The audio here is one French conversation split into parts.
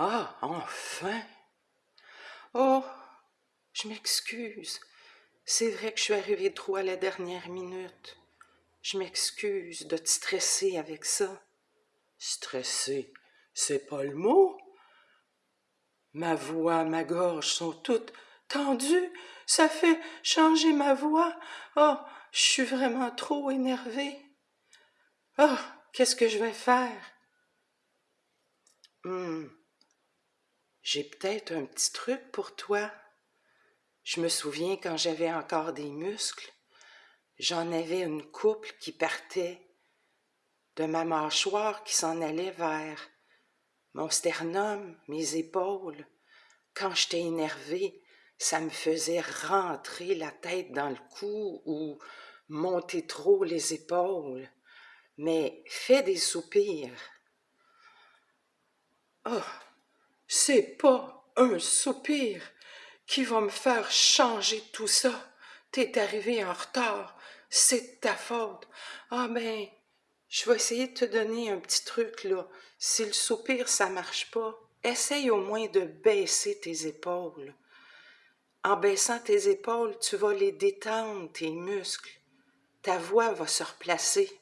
Ah, enfin! Oh, je m'excuse. C'est vrai que je suis arrivée trop à la dernière minute. Je m'excuse de te stresser avec ça. Stresser, c'est pas le mot. Ma voix, ma gorge sont toutes tendues. Ça fait changer ma voix. Oh, je suis vraiment trop énervée. Oh, qu'est-ce que je vais faire? Hum, j'ai peut-être un petit truc pour toi. Je me souviens quand j'avais encore des muscles, j'en avais une couple qui partait de ma mâchoire qui s'en allait vers mon sternum, mes épaules. Quand j'étais énervé, ça me faisait rentrer la tête dans le cou ou monter trop les épaules. Mais fais des soupirs. Oh, c'est pas un soupir qui va me faire changer tout ça. T'es arrivé en retard, c'est ta faute. Ah ben, je vais essayer de te donner un petit truc là. Si le soupir ça marche pas, essaye au moins de baisser tes épaules. En baissant tes épaules, tu vas les détendre, tes muscles. Ta voix va se replacer.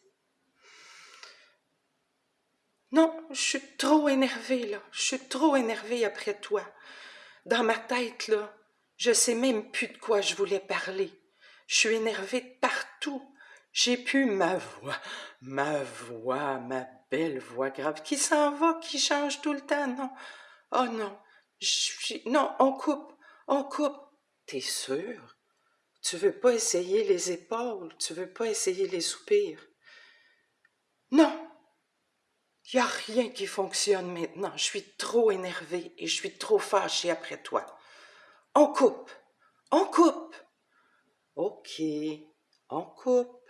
Non, je suis trop énervée, là. Je suis trop énervée après toi. Dans ma tête, là, je sais même plus de quoi je voulais parler. Je suis énervée partout. J'ai plus ma voix, ma voix, ma belle voix grave qui s'en va, qui change tout le temps, non. Oh non, non, on coupe, on coupe. T'es sûr? Tu veux pas essayer les épaules, tu veux pas essayer les soupirs? Non, il n'y a rien qui fonctionne maintenant. Je suis trop énervée et je suis trop fâchée après toi. On coupe. On coupe. OK. On coupe.